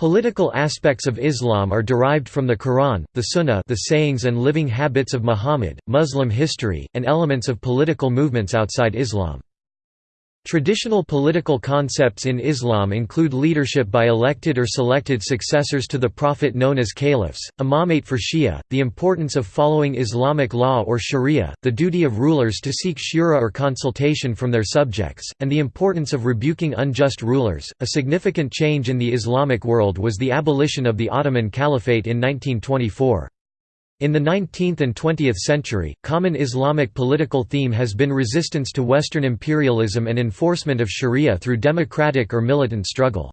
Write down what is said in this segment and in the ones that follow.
Political aspects of Islam are derived from the Quran, the Sunnah the sayings and living habits of Muhammad, Muslim history, and elements of political movements outside Islam. Traditional political concepts in Islam include leadership by elected or selected successors to the Prophet known as caliphs, imamate for Shia, the importance of following Islamic law or sharia, the duty of rulers to seek shura or consultation from their subjects, and the importance of rebuking unjust rulers. A significant change in the Islamic world was the abolition of the Ottoman Caliphate in 1924. In the 19th and 20th century, common Islamic political theme has been resistance to Western imperialism and enforcement of sharia through democratic or militant struggle.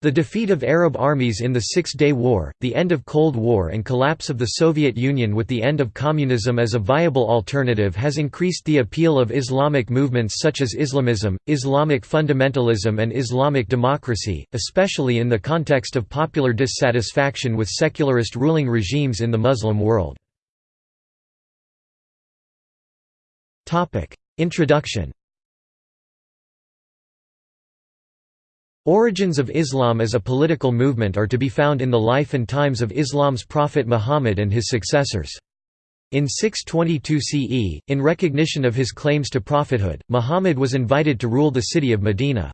The defeat of Arab armies in the Six-Day War, the end of Cold War and collapse of the Soviet Union with the end of communism as a viable alternative has increased the appeal of Islamic movements such as Islamism, Islamic fundamentalism and Islamic democracy, especially in the context of popular dissatisfaction with secularist ruling regimes in the Muslim world. Introduction Origins of Islam as a political movement are to be found in the life and times of Islam's prophet Muhammad and his successors. In 622 CE, in recognition of his claims to prophethood, Muhammad was invited to rule the city of Medina.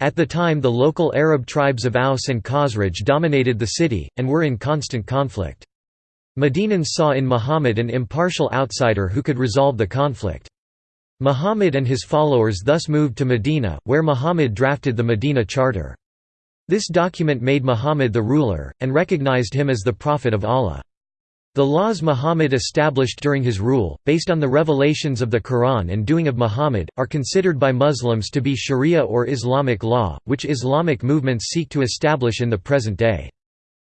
At the time the local Arab tribes of Aus and Khazraj dominated the city, and were in constant conflict. Medinans saw in Muhammad an impartial outsider who could resolve the conflict. Muhammad and his followers thus moved to Medina, where Muhammad drafted the Medina Charter. This document made Muhammad the ruler, and recognized him as the Prophet of Allah. The laws Muhammad established during his rule, based on the revelations of the Quran and doing of Muhammad, are considered by Muslims to be sharia or Islamic law, which Islamic movements seek to establish in the present day.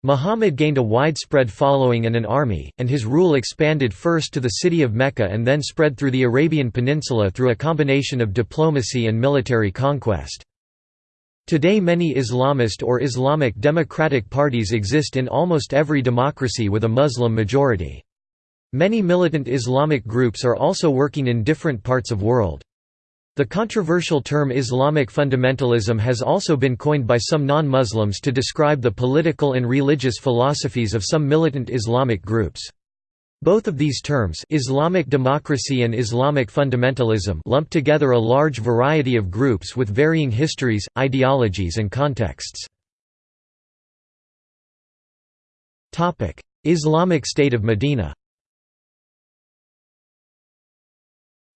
Muhammad gained a widespread following and an army, and his rule expanded first to the city of Mecca and then spread through the Arabian Peninsula through a combination of diplomacy and military conquest. Today many Islamist or Islamic democratic parties exist in almost every democracy with a Muslim majority. Many militant Islamic groups are also working in different parts of world. The controversial term Islamic fundamentalism has also been coined by some non-Muslims to describe the political and religious philosophies of some militant Islamic groups. Both of these terms Islamic democracy and Islamic fundamentalism lump together a large variety of groups with varying histories, ideologies and contexts. Islamic State of Medina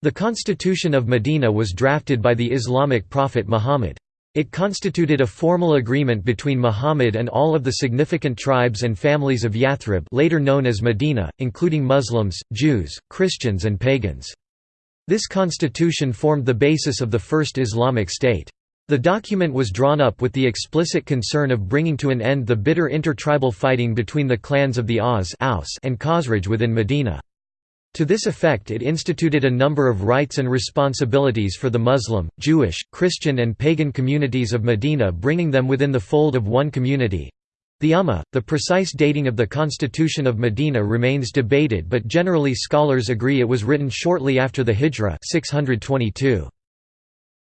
The Constitution of Medina was drafted by the Islamic prophet Muhammad. It constituted a formal agreement between Muhammad and all of the significant tribes and families of Yathrib later known as Medina, including Muslims, Jews, Christians and pagans. This constitution formed the basis of the first Islamic state. The document was drawn up with the explicit concern of bringing to an end the bitter intertribal fighting between the clans of the Aus and Khazraj within Medina. To this effect it instituted a number of rights and responsibilities for the Muslim, Jewish, Christian and pagan communities of Medina bringing them within the fold of one community. The Ummah, the precise dating of the Constitution of Medina remains debated but generally scholars agree it was written shortly after the Hijra 622.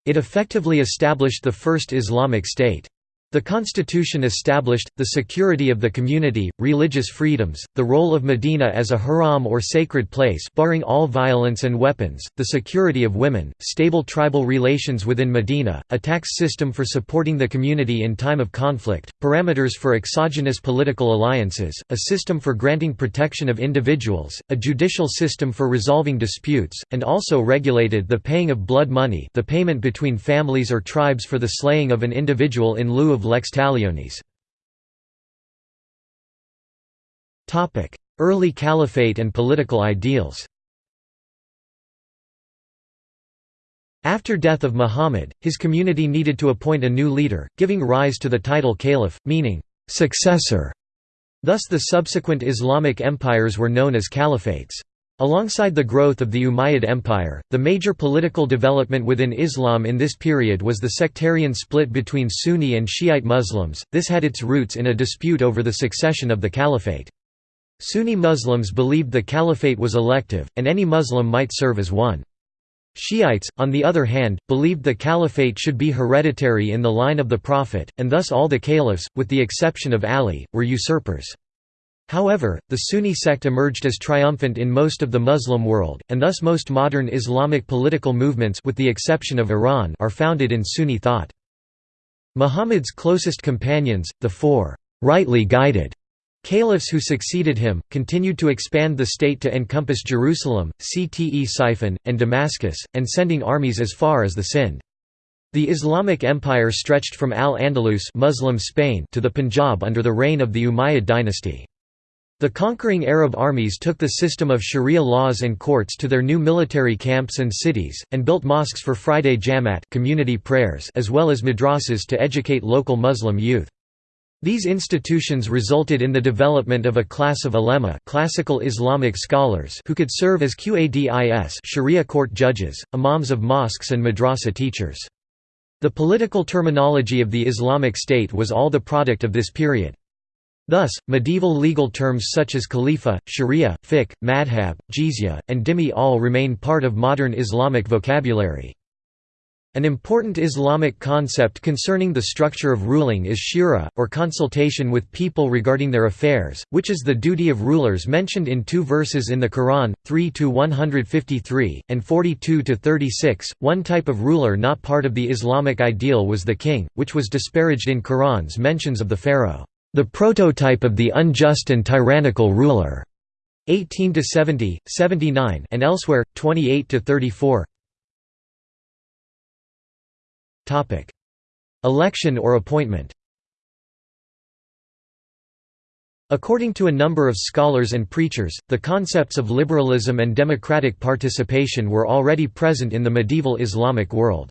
It effectively established the first Islamic state. The constitution established, the security of the community, religious freedoms, the role of Medina as a haram or sacred place barring all violence and weapons, the security of women, stable tribal relations within Medina, a tax system for supporting the community in time of conflict, parameters for exogenous political alliances, a system for granting protection of individuals, a judicial system for resolving disputes, and also regulated the paying of blood money the payment between families or tribes for the slaying of an individual in lieu of lex talionis. Early caliphate and political ideals After death of Muhammad, his community needed to appoint a new leader, giving rise to the title caliph, meaning, "...successor". Thus the subsequent Islamic empires were known as caliphates. Alongside the growth of the Umayyad Empire, the major political development within Islam in this period was the sectarian split between Sunni and Shiite Muslims, this had its roots in a dispute over the succession of the caliphate. Sunni Muslims believed the caliphate was elective, and any Muslim might serve as one. Shiites, on the other hand, believed the caliphate should be hereditary in the line of the Prophet, and thus all the caliphs, with the exception of Ali, were usurpers. However, the Sunni sect emerged as triumphant in most of the Muslim world, and thus most modern Islamic political movements with the exception of Iran are founded in Sunni thought. Muhammad's closest companions, the four rightly guided Caliphs who succeeded him, continued to expand the state to encompass Jerusalem, Ctesiphon, and Damascus, and sending armies as far as the Sind. The Islamic Empire stretched from Al-Andalus Muslim Spain to the Punjab under the reign of the Umayyad dynasty. The conquering Arab armies took the system of sharia laws and courts to their new military camps and cities, and built mosques for Friday jamat community prayers as well as madrasas to educate local Muslim youth. These institutions resulted in the development of a class of ulema classical Islamic scholars who could serve as qadis sharia court judges, imams of mosques and madrasa teachers. The political terminology of the Islamic State was all the product of this period. Thus, medieval legal terms such as khalifa, sharia, fiqh, madhab, jizya, and dhimmi all remain part of modern Islamic vocabulary. An important Islamic concept concerning the structure of ruling is shura, or consultation with people regarding their affairs, which is the duty of rulers mentioned in two verses in the Quran, 3–153, and 42–36. One type of ruler not part of the Islamic ideal was the king, which was disparaged in Quran's mentions of the pharaoh, the prototype of the unjust and tyrannical ruler. 18 to 70, 79 and elsewhere 28 to 34 Topic: Election or appointment. According to a number of scholars and preachers, the concepts of liberalism and democratic participation were already present in the medieval Islamic world.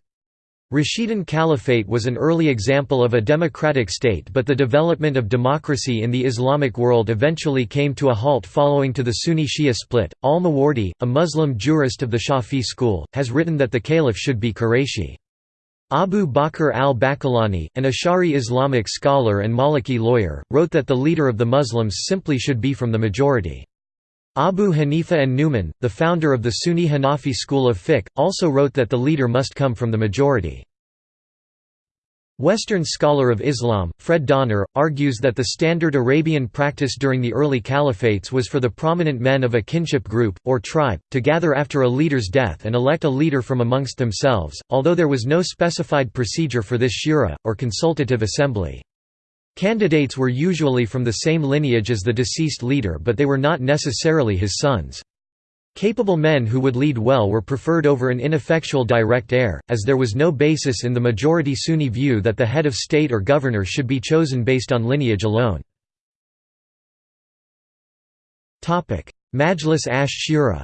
Rashidun Caliphate was an early example of a democratic state but the development of democracy in the Islamic world eventually came to a halt following to the Sunni-Shia split. Al-Mawardi, a Muslim jurist of the Shafi school, has written that the caliph should be Qurayshi. Abu Bakr al-Baqillani, an Ash'ari Islamic scholar and Maliki lawyer, wrote that the leader of the Muslims simply should be from the majority. Abu Hanifa an-Nu'man, the founder of the Sunni Hanafi school of fiqh, also wrote that the leader must come from the majority. Western scholar of Islam, Fred Donner, argues that the standard Arabian practice during the early caliphates was for the prominent men of a kinship group, or tribe, to gather after a leader's death and elect a leader from amongst themselves, although there was no specified procedure for this shura, or consultative assembly. Candidates were usually from the same lineage as the deceased leader but they were not necessarily his sons. Capable men who would lead well were preferred over an ineffectual direct heir, as there was no basis in the majority Sunni view that the head of state or governor should be chosen based on lineage alone. Majlis ash-Shura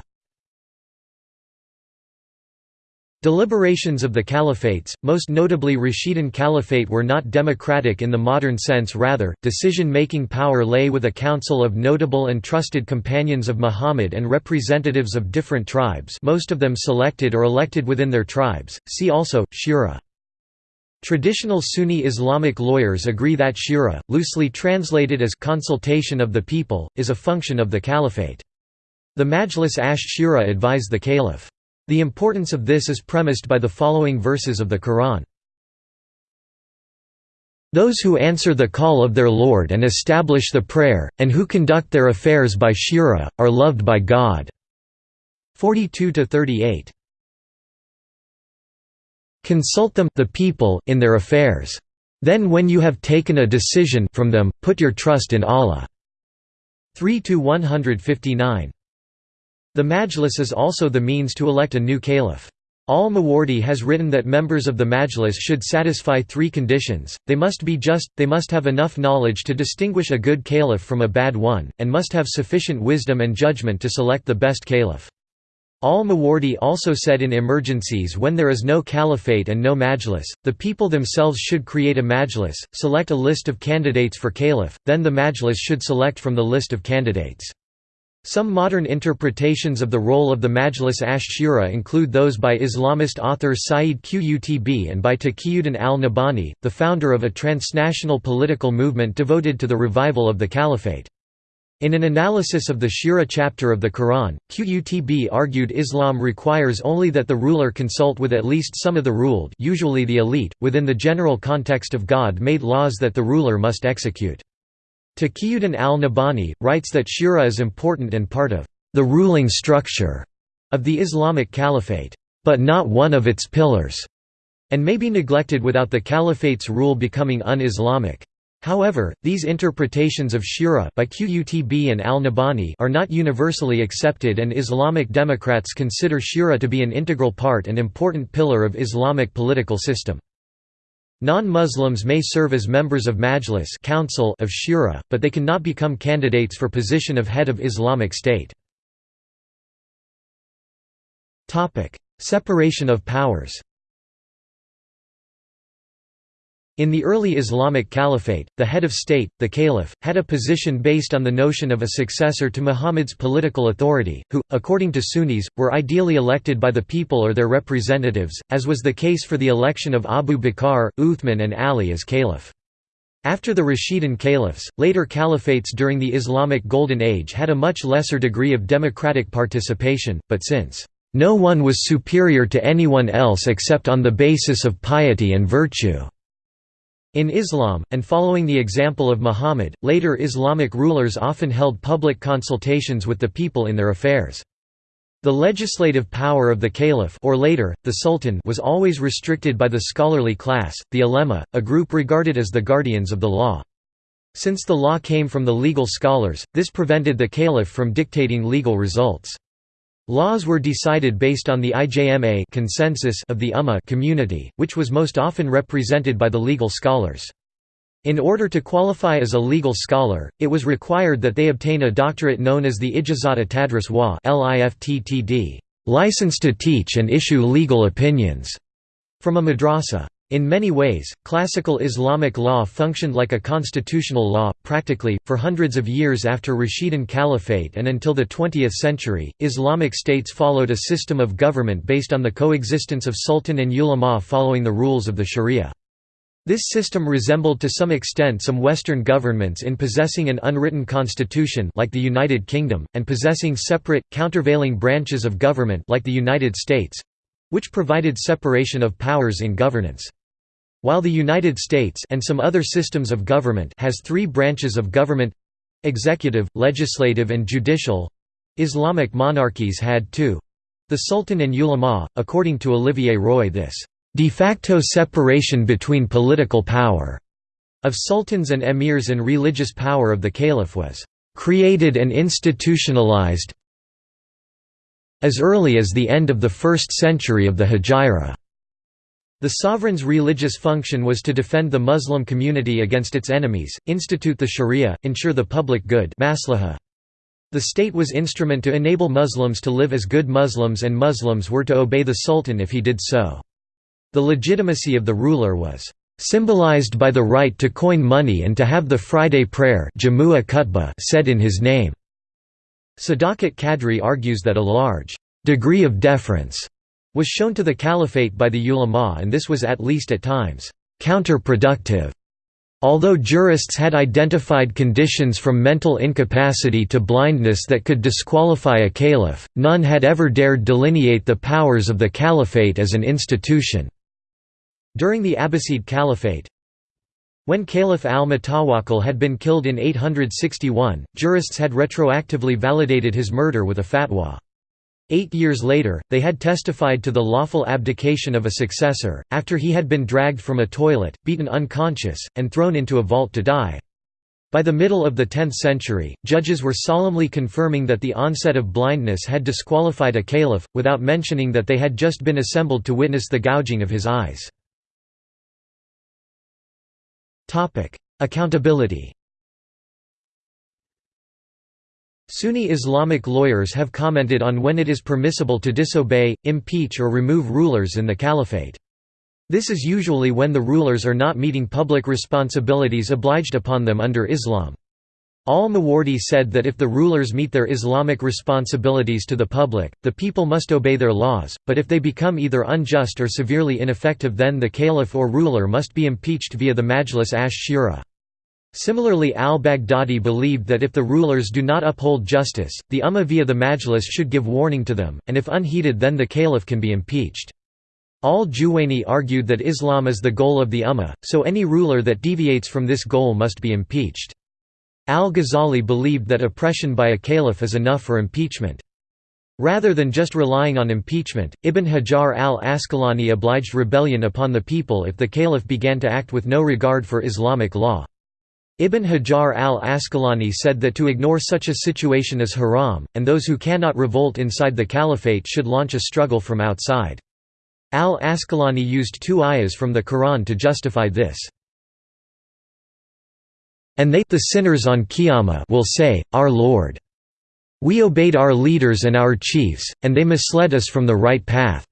Deliberations of the caliphates, most notably Rashidun Caliphate were not democratic in the modern sense rather, decision-making power lay with a council of notable and trusted companions of Muhammad and representatives of different tribes most of them selected or elected within their tribes, see also, Shura. Traditional Sunni Islamic lawyers agree that shura, loosely translated as consultation of the people, is a function of the caliphate. The Majlis ash-Shura advise the caliph. The importance of this is premised by the following verses of the Quran. Those who answer the call of their Lord and establish the prayer, and who conduct their affairs by shura, are loved by God." 42–38 Consult them the people in their affairs. Then when you have taken a decision from them, put your trust in Allah." 3–159 the Majlis is also the means to elect a new caliph. Al-Mawardi has written that members of the Majlis should satisfy three conditions, they must be just, they must have enough knowledge to distinguish a good caliph from a bad one, and must have sufficient wisdom and judgment to select the best caliph. Al-Mawardi also said in emergencies when there is no caliphate and no majlis, the people themselves should create a majlis, select a list of candidates for caliph, then the majlis should select from the list of candidates. Some modern interpretations of the role of the Majlis ash-Shura include those by Islamist author Sayyid Qutb and by Taqiyuddin al-Nabhani, the founder of a transnational political movement devoted to the revival of the caliphate. In an analysis of the Shura chapter of the Quran, Qutb argued Islam requires only that the ruler consult with at least some of the ruled usually the elite, within the general context of God-made laws that the ruler must execute. Taqiyuddin al-Nabhani, writes that Shura is important and part of the ruling structure of the Islamic Caliphate, but not one of its pillars, and may be neglected without the Caliphate's rule becoming un-Islamic. However, these interpretations of Shura by Qutb and al-Nabhani are not universally accepted and Islamic Democrats consider Shura to be an integral part and important pillar of Islamic political system. Non-Muslims may serve as members of Majlis Council of Shura, but they cannot become candidates for position of head of Islamic State. Separation of powers In the early Islamic Caliphate, the head of state, the caliph, had a position based on the notion of a successor to Muhammad's political authority, who, according to Sunnis, were ideally elected by the people or their representatives, as was the case for the election of Abu Bakr, Uthman and Ali as caliph. After the Rashidun caliphs, later caliphates during the Islamic Golden Age had a much lesser degree of democratic participation, but since, "...no one was superior to anyone else except on the basis of piety and virtue." In Islam, and following the example of Muhammad, later Islamic rulers often held public consultations with the people in their affairs. The legislative power of the caliph or later, the sultan was always restricted by the scholarly class, the ulema, a group regarded as the guardians of the law. Since the law came from the legal scholars, this prevented the caliph from dictating legal results. Laws were decided based on the IJMA consensus of the Ummah community, which was most often represented by the legal scholars. In order to qualify as a legal scholar, it was required that they obtain a doctorate known as the Ijazat Tadris wa license to teach and issue legal opinions, from a madrasa. In many ways, classical Islamic law functioned like a constitutional law. Practically, for hundreds of years after Rashidun Caliphate and until the 20th century, Islamic states followed a system of government based on the coexistence of sultan and ulama following the rules of the sharia. This system resembled to some extent some Western governments in possessing an unwritten constitution like the United Kingdom, and possessing separate, countervailing branches of government like the United States—which provided separation of powers in governance. While the United States and some other systems of government has three branches of government executive, legislative and judicial Islamic monarchies had two. The Sultan and ulama, according to Olivier Roy this de facto separation between political power of sultans and emirs and religious power of the caliph was created and institutionalized as early as the end of the first century of the Hijra. The sovereign's religious function was to defend the Muslim community against its enemies, institute the sharia, ensure the public good The state was instrument to enable Muslims to live as good Muslims and Muslims were to obey the sultan if he did so. The legitimacy of the ruler was symbolized by the right to coin money and to have the Friday prayer said in his name. Sadakat Kadri argues that a large degree of deference was shown to the caliphate by the ulama and this was at least at times counterproductive. Although jurists had identified conditions from mental incapacity to blindness that could disqualify a caliph, none had ever dared delineate the powers of the caliphate as an institution. During the Abbasid Caliphate, when Caliph al-Mutawakkil had been killed in 861, jurists had retroactively validated his murder with a fatwa. Eight years later, they had testified to the lawful abdication of a successor, after he had been dragged from a toilet, beaten unconscious, and thrown into a vault to die. By the middle of the 10th century, judges were solemnly confirming that the onset of blindness had disqualified a caliph, without mentioning that they had just been assembled to witness the gouging of his eyes. Accountability Sunni Islamic lawyers have commented on when it is permissible to disobey, impeach or remove rulers in the caliphate. This is usually when the rulers are not meeting public responsibilities obliged upon them under Islam. Al-Mawardi said that if the rulers meet their Islamic responsibilities to the public, the people must obey their laws, but if they become either unjust or severely ineffective then the caliph or ruler must be impeached via the Majlis ash-Shura. Similarly al-Baghdadi believed that if the rulers do not uphold justice, the Ummah via the Majlis should give warning to them, and if unheeded then the caliph can be impeached. Al-Juwayni argued that Islam is the goal of the Ummah, so any ruler that deviates from this goal must be impeached. Al-Ghazali believed that oppression by a caliph is enough for impeachment. Rather than just relying on impeachment, Ibn Hajar al-Asqalani obliged rebellion upon the people if the caliph began to act with no regard for Islamic law. Ibn Hajar al-Asqalani said that to ignore such a situation is haram, and those who cannot revolt inside the caliphate should launch a struggle from outside. Al-Asqalani used two ayahs from the Quran to justify this. And they the sinners on Qiyamah will say, Our Lord. We obeyed our leaders and our chiefs, and they misled us from the right path.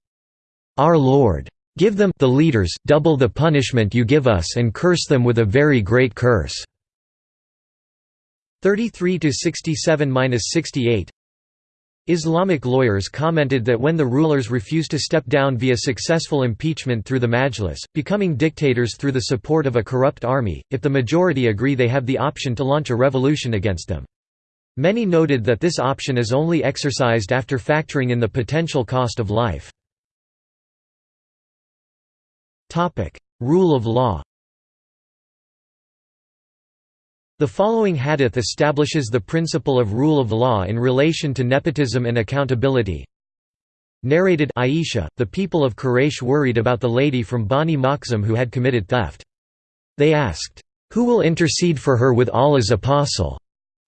Our Lord. Give them the leaders double the punishment you give us and curse them with a very great curse. 33 to 67-68 Islamic lawyers commented that when the rulers refuse to step down via successful impeachment through the Majlis, becoming dictators through the support of a corrupt army, if the majority agree they have the option to launch a revolution against them. Many noted that this option is only exercised after factoring in the potential cost of life. Rule of law The following hadith establishes the principle of rule of law in relation to nepotism and accountability. Narrated Aisha, the people of Quraysh worried about the lady from Bani Makhzum who had committed theft. They asked, "'Who will intercede for her with Allah's apostle?'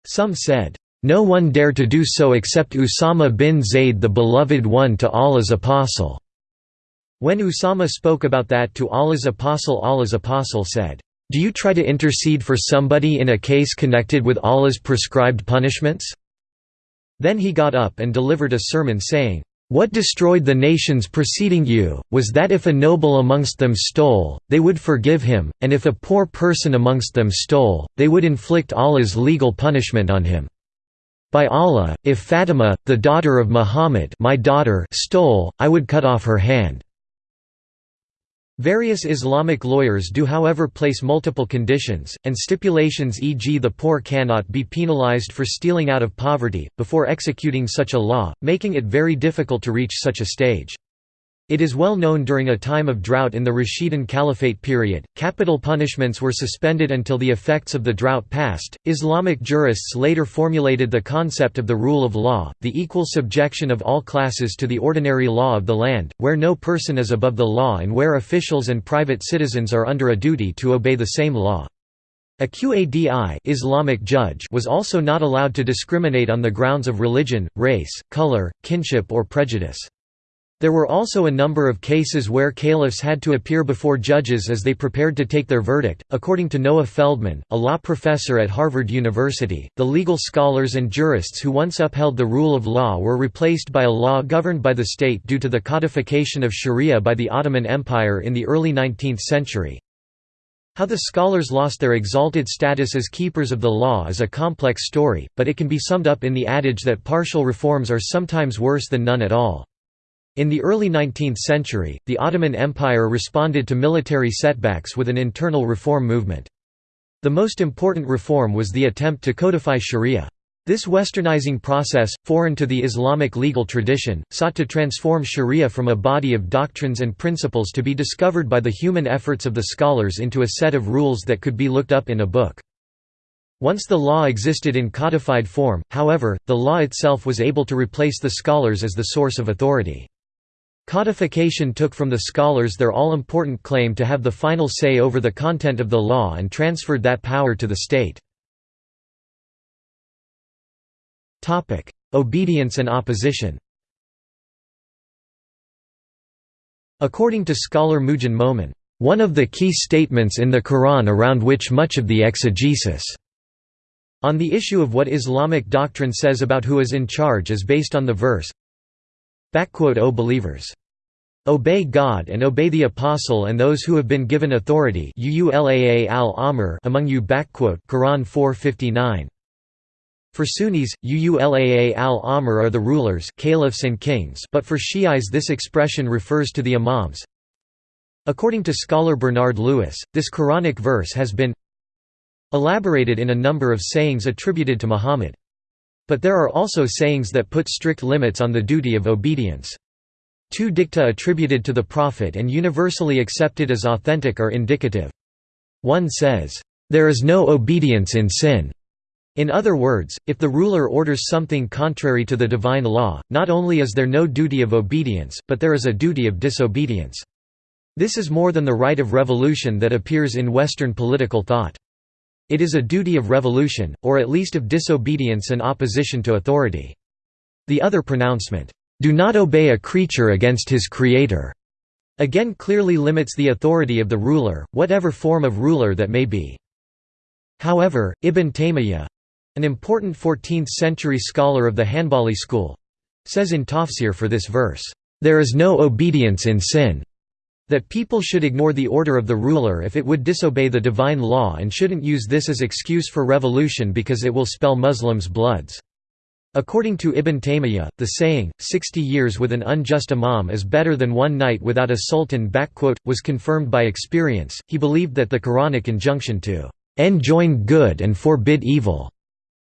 Some said, "'No one dare to do so except Usama bin Zayd the beloved one to Allah's apostle.' When Usama spoke about that to Allah's apostle Allah's apostle said, do you try to intercede for somebody in a case connected with Allah's prescribed punishments?' Then he got up and delivered a sermon saying, what destroyed the nations preceding you, was that if a noble amongst them stole, they would forgive him, and if a poor person amongst them stole, they would inflict Allah's legal punishment on him. By Allah, if Fatima, the daughter of Muhammad my daughter stole, I would cut off her hand. Various Islamic lawyers do however place multiple conditions, and stipulations e.g. the poor cannot be penalized for stealing out of poverty, before executing such a law, making it very difficult to reach such a stage. It is well known during a time of drought in the Rashidun Caliphate period, capital punishments were suspended until the effects of the drought passed. Islamic jurists later formulated the concept of the rule of law, the equal subjection of all classes to the ordinary law of the land, where no person is above the law and where officials and private citizens are under a duty to obey the same law. A Qadi Islamic judge was also not allowed to discriminate on the grounds of religion, race, color, kinship or prejudice. There were also a number of cases where caliphs had to appear before judges as they prepared to take their verdict. According to Noah Feldman, a law professor at Harvard University, the legal scholars and jurists who once upheld the rule of law were replaced by a law governed by the state due to the codification of sharia by the Ottoman Empire in the early 19th century. How the scholars lost their exalted status as keepers of the law is a complex story, but it can be summed up in the adage that partial reforms are sometimes worse than none at all. In the early 19th century, the Ottoman Empire responded to military setbacks with an internal reform movement. The most important reform was the attempt to codify sharia. This westernizing process, foreign to the Islamic legal tradition, sought to transform sharia from a body of doctrines and principles to be discovered by the human efforts of the scholars into a set of rules that could be looked up in a book. Once the law existed in codified form, however, the law itself was able to replace the scholars as the source of authority. Codification took from the scholars their all-important claim to have the final say over the content of the law and transferred that power to the state. Obedience and opposition According to scholar Moojan Momen, one of the key statements in the Quran around which much of the exegesis on the issue of what Islamic doctrine says about who is in charge is based on the verse, O believers! Obey God and obey the Apostle and those who have been given authority among you Quran 459. For Sunnis, Uulaa al-Amr are the rulers caliphs and kings but for Shi'is this expression refers to the imams. According to scholar Bernard Lewis, this Quranic verse has been elaborated in a number of sayings attributed to Muhammad. But there are also sayings that put strict limits on the duty of obedience. Two dicta attributed to the Prophet and universally accepted as authentic are indicative. One says, "...there is no obedience in sin." In other words, if the ruler orders something contrary to the divine law, not only is there no duty of obedience, but there is a duty of disobedience. This is more than the right of revolution that appears in Western political thought. It is a duty of revolution, or at least of disobedience and opposition to authority. The other pronouncement, "'Do not obey a creature against his creator' again clearly limits the authority of the ruler, whatever form of ruler that may be. However, Ibn Taymiyyah—an important 14th-century scholar of the Hanbali school—says in Tafsir for this verse, "'There is no obedience in sin' that people should ignore the order of the ruler if it would disobey the divine law and shouldn't use this as excuse for revolution because it will spell Muslims' bloods. According to Ibn Taymiyyah, the saying, 60 years with an unjust imam is better than one night without a sultan was confirmed by experience. He believed that the Quranic injunction to enjoin good and forbid evil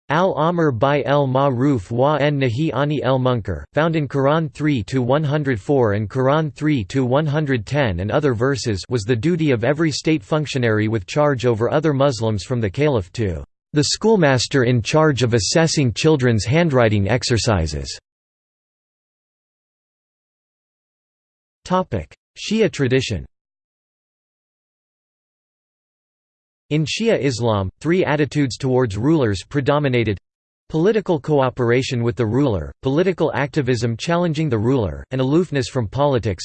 Al-Amr by el-Ma'ruf wa en nahi ani el-Munkar, found in Quran 3-104 and Quran 3-110 and other verses was the duty of every state functionary with charge over other Muslims from the caliph to the schoolmaster in charge of assessing children's handwriting exercises. Shia tradition In Shia Islam, three attitudes towards rulers predominated political cooperation with the ruler, political activism challenging the ruler, and aloofness from politics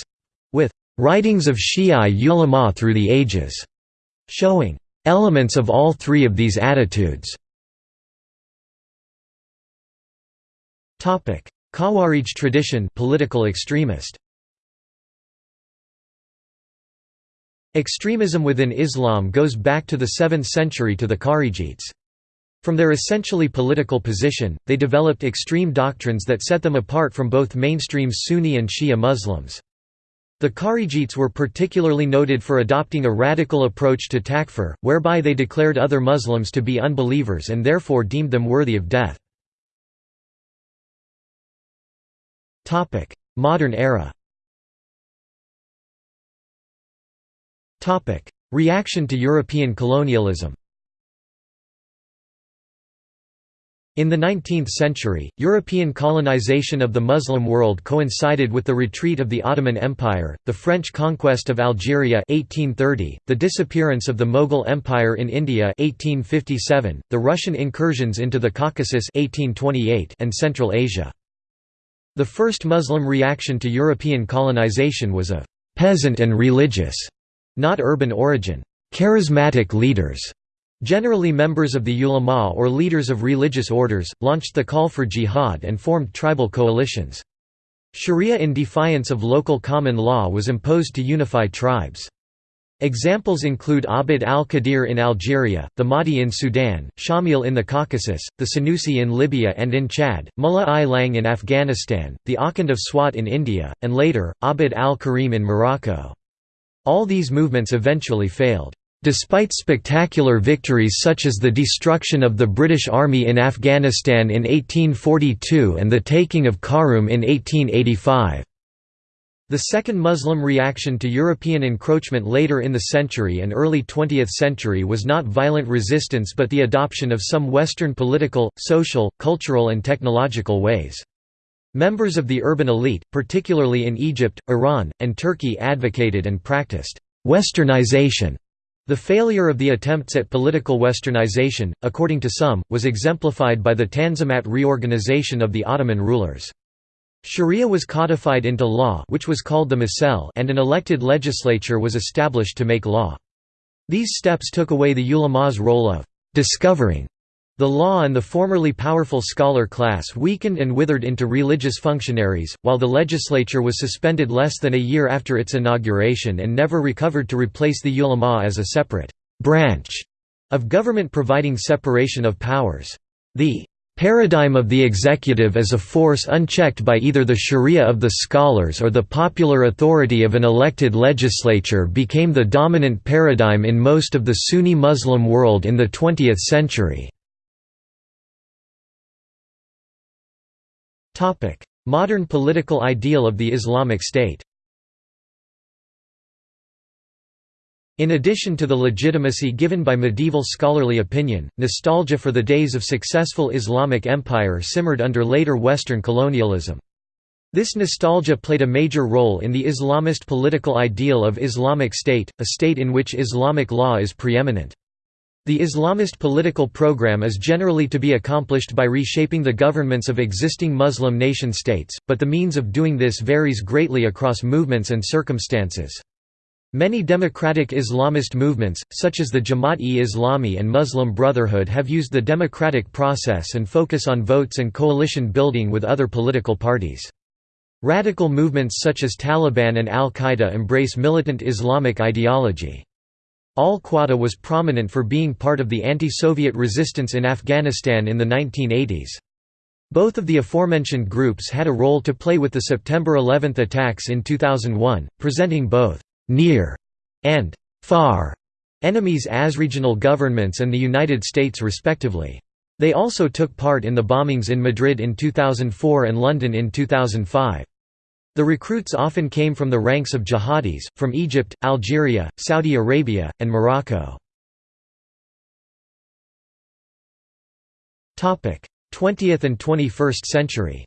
with writings of Shia ulama through the ages, showing elements of all three of these attitudes. Khawarij tradition political extremist Extremism within Islam goes back to the 7th century to the Kharijites. From their essentially political position, they developed extreme doctrines that set them apart from both mainstream Sunni and Shia Muslims. The Kharijites were particularly noted for adopting a radical approach to takfir, whereby they declared other Muslims to be unbelievers and therefore deemed them worthy of death. Modern era Reaction to European colonialism In the 19th century, European colonization of the Muslim world coincided with the retreat of the Ottoman Empire, the French conquest of Algeria 1830, the disappearance of the Mughal Empire in India 1857, the Russian incursions into the Caucasus 1828, and Central Asia. The first Muslim reaction to European colonization was of «peasant and religious» not urban origin. Charismatic leaders, generally members of the ulama or leaders of religious orders, launched the call for jihad and formed tribal coalitions. Sharia in defiance of local common law was imposed to unify tribes. Examples include Abd al-Qadir in Algeria, the Mahdi in Sudan, Shamil in the Caucasus, the Senussi in Libya and in Chad, Mullah I Lang in Afghanistan, the Akhund of Swat in India, and later, Abd al-Karim in Morocco. All these movements eventually failed. Despite spectacular victories such as the destruction of the British Army in Afghanistan in 1842 and the taking of Khartoum in 1885. The second Muslim reaction to European encroachment later in the century and early 20th century was not violent resistance but the adoption of some Western political, social, cultural and technological ways. Members of the urban elite, particularly in Egypt, Iran, and Turkey advocated and practiced «westernization». The failure of the attempts at political westernization, according to some, was exemplified by the Tanzimat reorganization of the Ottoman rulers. Sharia was codified into law which was called the Mecelle and an elected legislature was established to make law. These steps took away the ulama's role of «discovering» The law and the formerly powerful scholar class weakened and withered into religious functionaries, while the legislature was suspended less than a year after its inauguration and never recovered to replace the ulama as a separate branch of government providing separation of powers. The paradigm of the executive as a force unchecked by either the sharia of the scholars or the popular authority of an elected legislature became the dominant paradigm in most of the Sunni Muslim world in the 20th century. Modern political ideal of the Islamic State In addition to the legitimacy given by medieval scholarly opinion, nostalgia for the days of successful Islamic empire simmered under later Western colonialism. This nostalgia played a major role in the Islamist political ideal of Islamic State, a state in which Islamic law is preeminent. The Islamist political program is generally to be accomplished by reshaping the governments of existing Muslim nation-states, but the means of doing this varies greatly across movements and circumstances. Many democratic Islamist movements, such as the Jamaat-e-Islami and Muslim Brotherhood have used the democratic process and focus on votes and coalition building with other political parties. Radical movements such as Taliban and Al-Qaeda embrace militant Islamic ideology. Al-Qaeda was prominent for being part of the anti-Soviet resistance in Afghanistan in the 1980s. Both of the aforementioned groups had a role to play with the September 11 attacks in 2001, presenting both near and far enemies as regional governments and the United States respectively. They also took part in the bombings in Madrid in 2004 and London in 2005. The recruits often came from the ranks of jihadis, from Egypt, Algeria, Saudi Arabia, and Morocco. 20th and 21st century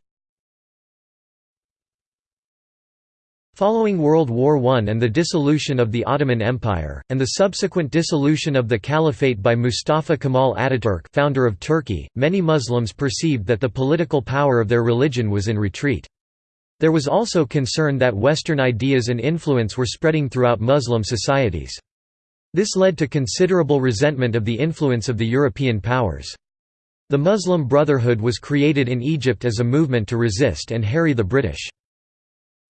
Following World War I and the dissolution of the Ottoman Empire, and the subsequent dissolution of the Caliphate by Mustafa Kemal Ataturk founder of Turkey, many Muslims perceived that the political power of their religion was in retreat. There was also concern that Western ideas and influence were spreading throughout Muslim societies. This led to considerable resentment of the influence of the European powers. The Muslim Brotherhood was created in Egypt as a movement to resist and harry the British.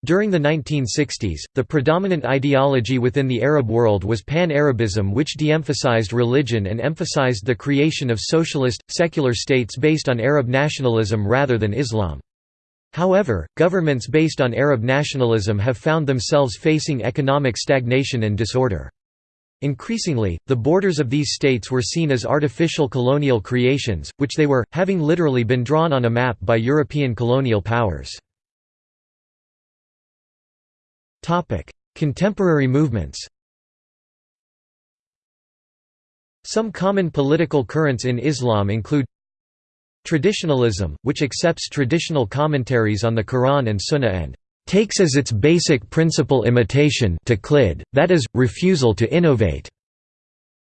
During the 1960s, the predominant ideology within the Arab world was Pan-Arabism which de-emphasized religion and emphasized the creation of socialist, secular states based on Arab nationalism rather than Islam. However, governments based on Arab nationalism have found themselves facing economic stagnation and disorder. Increasingly, the borders of these states were seen as artificial colonial creations, which they were, having literally been drawn on a map by European colonial powers. Contemporary movements Some common political currents in Islam include Traditionalism, which accepts traditional commentaries on the Quran and Sunnah and takes as its basic principle imitation that is, refusal to innovate,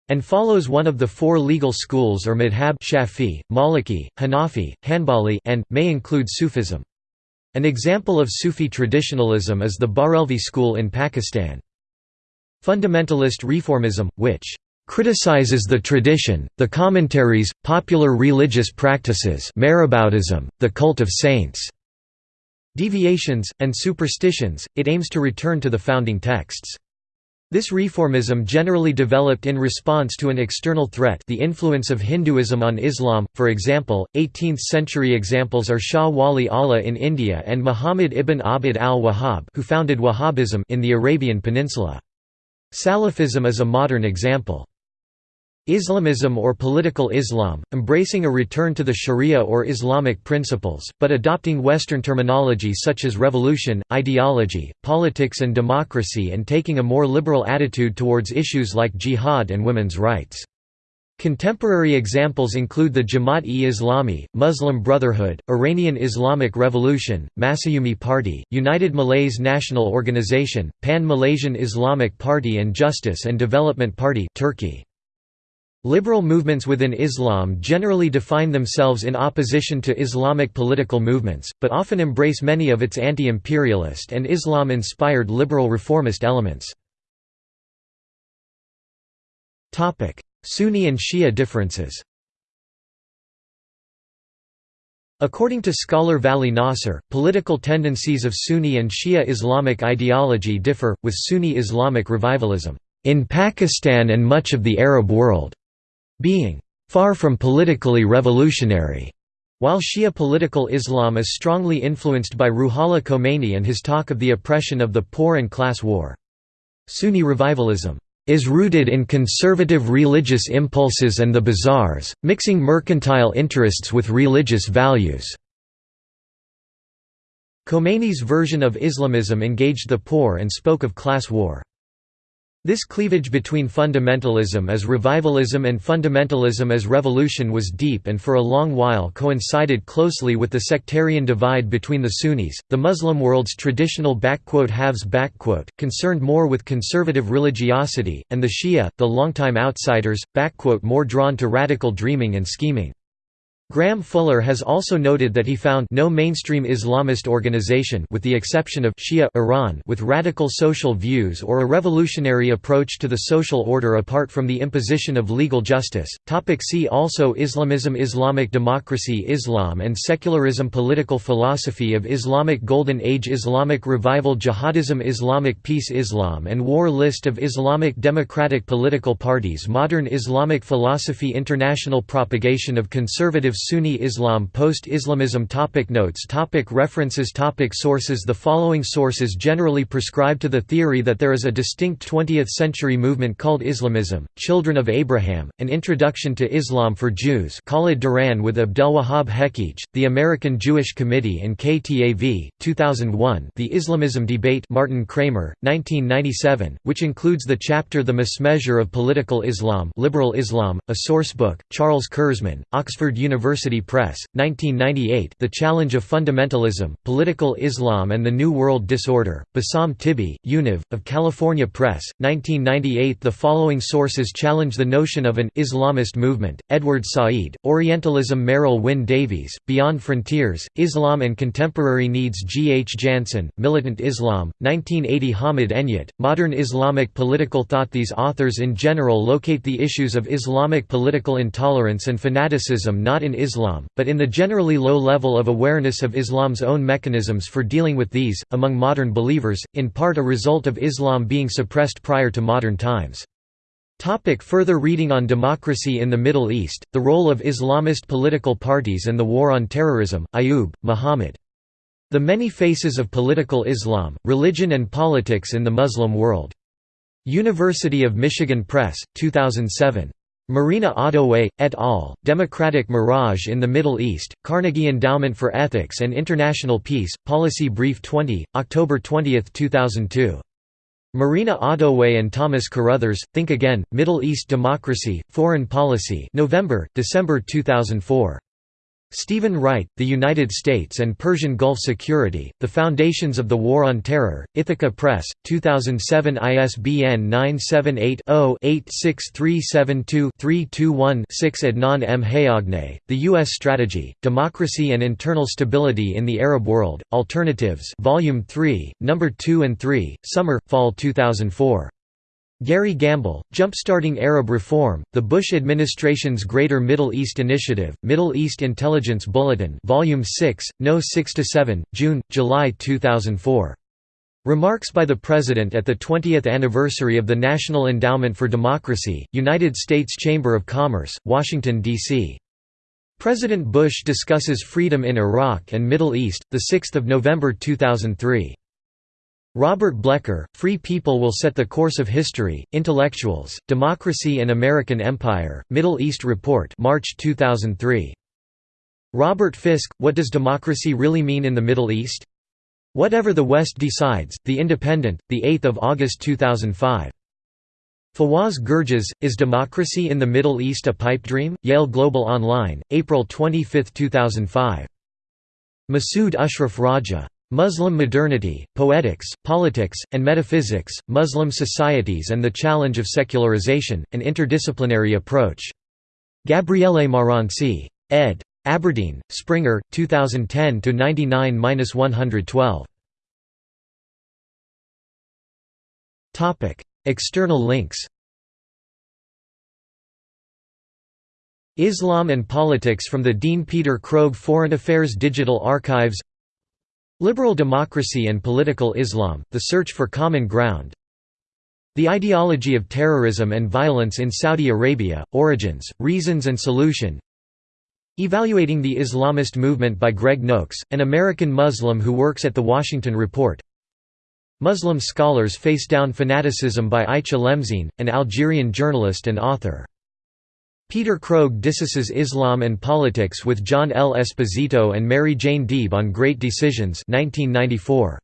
and follows one of the four legal schools or madhab Shafi, Maliki, Hanafi, Hanbali and, may include Sufism. An example of Sufi traditionalism is the Barelvi school in Pakistan. Fundamentalist reformism, which criticizes the tradition, the commentaries, popular religious practices Maraboutism, the cult of saints, deviations, and superstitions, it aims to return to the founding texts. This reformism generally developed in response to an external threat the influence of Hinduism on Islam, for example, 18th-century examples are Shah Wali Allah in India and Muhammad ibn Abd al-Wahhab who founded Wahhabism in the Arabian Peninsula. Salafism is a modern example. Islamism or political Islam, embracing a return to the Sharia or Islamic principles, but adopting Western terminology such as revolution, ideology, politics and democracy and taking a more liberal attitude towards issues like jihad and women's rights. Contemporary examples include the Jamaat-e-Islami, Muslim Brotherhood, Iranian Islamic Revolution, Masyumi Party, United Malays National Organization, Pan-Malaysian Islamic Party and Justice and Development Party Turkey. Liberal movements within Islam generally define themselves in opposition to Islamic political movements, but often embrace many of its anti-imperialist and Islam-inspired liberal reformist elements. Sunni and Shia differences According to scholar Vali Nasr, political tendencies of Sunni and Shia Islamic ideology differ, with Sunni Islamic revivalism, "...in Pakistan and much of the Arab world." Being far from politically revolutionary, While Shia political Islam is strongly influenced by Ruhollah Khomeini and his talk of the oppression of the poor and class war. Sunni revivalism is rooted in conservative religious impulses and the bazaars, mixing mercantile interests with religious values. Khomeini's version of Islamism engaged the poor and spoke of class war. This cleavage between fundamentalism as revivalism and fundamentalism as revolution was deep and for a long while coincided closely with the sectarian divide between the Sunnis, the Muslim world's traditional haves concerned more with conservative religiosity, and the Shia, the longtime outsiders, more drawn to radical dreaming and scheming. Graham Fuller has also noted that he found no mainstream Islamist organization with the exception of Shia Iran with radical social views or a revolutionary approach to the social order apart from the imposition of legal justice. Topic see also Islamism Islamic democracy Islam and secularism Political philosophy of Islamic Golden Age Islamic revival Jihadism Islamic peace Islam and war List of Islamic democratic political parties Modern Islamic philosophy International propagation of conservative Sunni Islam Post-Islamism topic Notes topic References topic Sources The following sources generally prescribe to the theory that there is a distinct 20th-century movement called Islamism, Children of Abraham, An Introduction to Islam for Jews Khalid Duran with Abdelwahab Hechiche, The American Jewish Committee and KTAV, 2001 The Islamism Debate Martin Kramer, 1997, which includes the chapter The Mismeasure of Political Islam Liberal Islam, a sourcebook, Charles Kurzman, Oxford University University Press, 1998 The Challenge of Fundamentalism, Political Islam and the New World Disorder, Bassam Tibi, Univ, of California Press, 1998 The following sources challenge the notion of an «Islamist movement», Edward Said, Orientalism Merryl Wyn Davies, Beyond Frontiers, Islam and Contemporary Needs G. H. Jansen, Militant Islam, 1980 Hamid Enayat, Modern Islamic Political Thought These authors in general locate the issues of Islamic political intolerance and fanaticism not in Islam, but in the generally low level of awareness of Islam's own mechanisms for dealing with these, among modern believers, in part a result of Islam being suppressed prior to modern times. Topic further reading on democracy in the Middle East, the role of Islamist political parties and the war on terrorism, Ayoob, Muhammad. The Many Faces of Political Islam, Religion and Politics in the Muslim World. University of Michigan Press, 2007. Marina Ottaway, et al., Democratic Mirage in the Middle East, Carnegie Endowment for Ethics and International Peace, Policy Brief 20, October 20, 2002. Marina Ottaway and Thomas Carothers, Think Again, Middle East Democracy, Foreign Policy November, December 2004. Stephen Wright, The United States and Persian Gulf Security, The Foundations of the War on Terror, Ithaca Press, 2007 ISBN 978-0-86372-321-6 Adnan M. Hayajneh, The U.S. Strategy, Democracy and Internal Stability in the Arab World, Alternatives Volume 3, No. 2 and 3, Summer, Fall 2004. Gary Gamble, Jumpstarting Arab Reform, The Bush Administration's Greater Middle East Initiative, Middle East Intelligence Bulletin Volume 6, No. 6–7, June, July 2004. Remarks by the President at the 20th anniversary of the National Endowment for Democracy, United States Chamber of Commerce, Washington, D.C. President Bush discusses freedom in Iraq and Middle East, 6 November 2003. Robert Blecher, Free People Will Set the Course of History, Intellectuals, Democracy and American Empire, Middle East Report March 2003. Robert Fisk, What Does Democracy Really Mean in the Middle East? Whatever the West Decides, The Independent, 8 August 2005. Fawaz Gerges, Is Democracy in the Middle East a Pipe Dream? Yale Global Online, April 25, 2005. Masood Ashraf Raja. Muslim Modernity, Poetics, Politics, and Metaphysics, Muslim Societies and the Challenge of Secularization, An Interdisciplinary Approach. Gabriele Marranci. ed. Aberdeen, Springer, 2010–99–112. External links Islam and Politics from the Dean Peter Krogh Foreign Affairs Digital Archives Liberal Democracy and Political Islam, The Search for Common Ground. The Ideology of Terrorism and Violence in Saudi Arabia, Origins, Reasons and Solution. Evaluating the Islamist Movement by Greg Noakes, an American Muslim who works at The Washington Report. Muslim scholars face down fanaticism by Aicha Lemsine, an Algerian journalist and author. Peter Krogh discusses Islam and politics with John L. Esposito and Mary Jane Deeb on Great Decisions 1994.